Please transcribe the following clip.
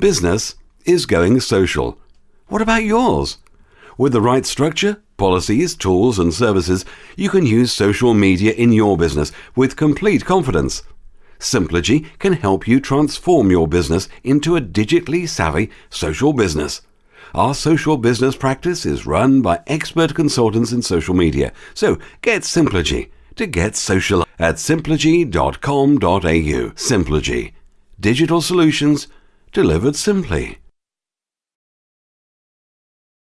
Business is going social. What about yours? With the right structure, policies, tools, and services, you can use social media in your business with complete confidence. Simplogy can help you transform your business into a digitally savvy social business. Our social business practice is run by expert consultants in social media. So get Simplogy to get social at simplogy.com.au. Simplogy. Digital solutions delivered simply.